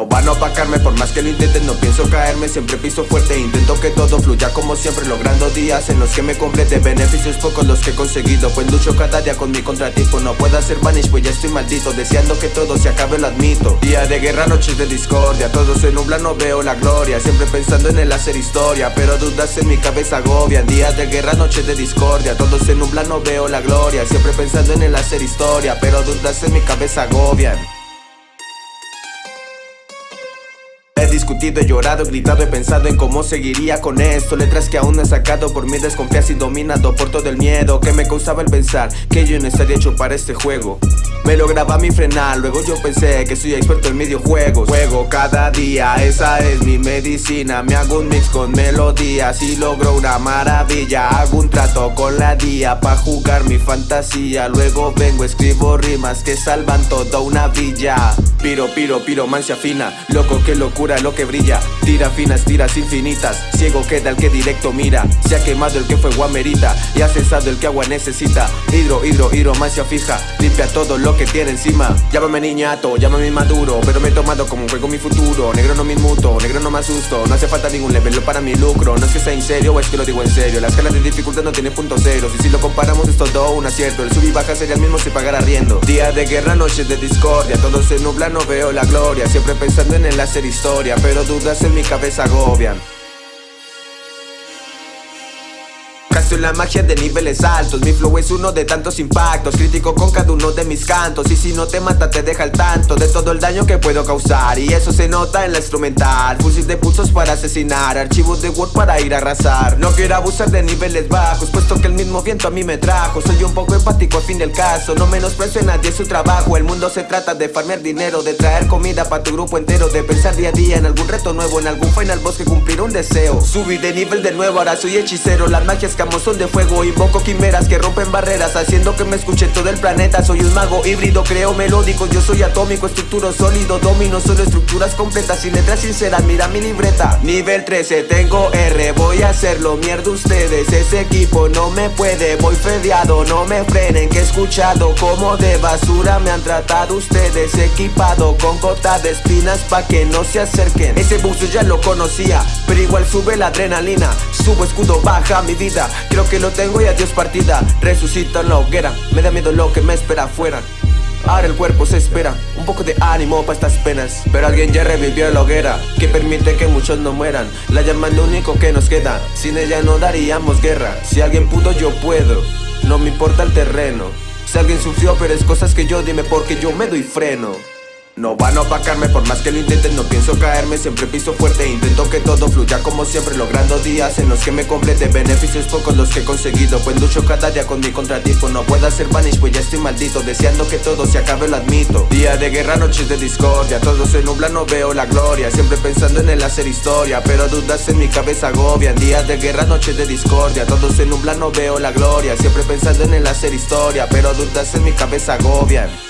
No van a opacarme por más que lo intenten, no pienso caerme. Siempre piso fuerte, intento que todo fluya como siempre Logrando días en los que me complete. Beneficios pocos los que he conseguido Pues lucho cada día con mi contratipo No puedo hacer vanish, pues ya estoy maldito Deseando que todo se acabe, lo admito. Día de guerra, noches de discordia Todo se nubla, no veo la gloria. Siempre pensando en el hacer historia Pero dudas en mi cabeza agobian. Días de guerra, noches de discordia Todo se nubla, no veo la gloria. Siempre pensando en el hacer historia Pero dudas en mi cabeza agobian discutido, he llorado, he gritado, he pensado en cómo seguiría con esto. Letras que aún no he sacado por mi desconfianza y dominado por todo el miedo Que me causaba el pensar que yo no estaría hecho para este juego. Me lograba mi frenar, luego yo pensé que soy experto en videojuegos. Juego cada día, esa es mi medicina. Me hago un mix con melodías y logro una maravilla. Hago un trato con la día pa' jugar mi fantasía. Luego vengo, escribo rimas que salvan toda una villa. Piro, piro, piro, mancia fina. Loco, que locura lo que brilla. Tira finas, tiras infinitas. Ciego queda el que directo mira. Se ha quemado el que fue guamerita Y ha cesado el que agua necesita. Hidro, hidro, hidro, mancia fija. Limpia todo lo que tiene encima. Llámame niñato, llámame maduro Pero me he tomado como un juego mi futuro. Negro no me inmuto, negro No hace falta ningún level para mi lucro. No es que sea en serio o es que lo digo en serio. La escala de dificultad no tiene punto cero. Y si lo comparamos es todo un acierto. El sub y baja sería el mismo si pagara riendo. Día de guerra, noches de discordia. Todo se nubla no veo la gloria. Siempre pensando en el hacer historia Pero dudas en mi cabeza agobian Soy la magia de niveles altos. Mi flow es uno de tantos impactos. Crítico con cada uno de mis cantos. Y si no te mata te deja al tanto De todo el daño que puedo causar. Y eso se nota en la instrumental. Fusil de pulsos para asesinar. Archivos de Word para ir a arrasar. No quiero abusar de niveles bajos Puesto que el mismo viento a mí me trajo. Soy un poco empático al fin del caso. No menosprecio a nadie su trabajo. El mundo se trata de farmear dinero De traer comida para tu grupo entero De pensar día a día en algún reto nuevo En algún final boss que cumplir un deseo. Subí de nivel de nuevo, ahora soy hechicero. Las magias que son de fuego Invoco quimeras que rompen barreras Haciendo que me escuche todo el planeta. Soy un mago híbrido, creo melódicos Yo soy atómico, estructuro sólido Domino solo estructuras completas Y letras sinceras, mira mi libreta Nivel 13, tengo R Voy a hacerlo, mierda ustedes. Ese equipo no me puede Voy fedeado, no me frenen Que he escuchado como de basura Me han tratado ustedes. Equipado con gota de espinas Pa' que no se acerquen. Ese buzo ya lo conocía Pero igual sube la adrenalina. Subo escudo, baja mi vida. Creo que lo tengo y adiós partida. Resucito en la hoguera. Me da miedo lo que me espera afuera. Ahora el cuerpo se espera. Un poco de ánimo para estas penas. Pero alguien ya revivió la hoguera Que permite que muchos no mueran. La llama es lo único que nos queda. Sin ella no daríamos guerra. Si alguien pudo yo puedo No me importa el terreno. Si alguien sufrió pero es cosas que yo dime porque yo me doy freno no van a opacarme por más que lo intenten, no pienso caerme, siempre piso fuerte Intento que todo fluya como siempre, logrando días en los que me complete Beneficios pocos los que he conseguido, pues lucho cada día con mi contratipo No puedo hacer vanish, pues ya estoy maldito, deseando que todo se acabe, lo admito. Día de guerra, noches de discordia, todo se nubla, no veo la gloria Siempre pensando en el hacer historia, pero dudas en mi cabeza agobian. Días de guerra, noches de discordia, todo se nubla, no veo la gloria Siempre pensando en el hacer historia, pero dudas en mi cabeza agobian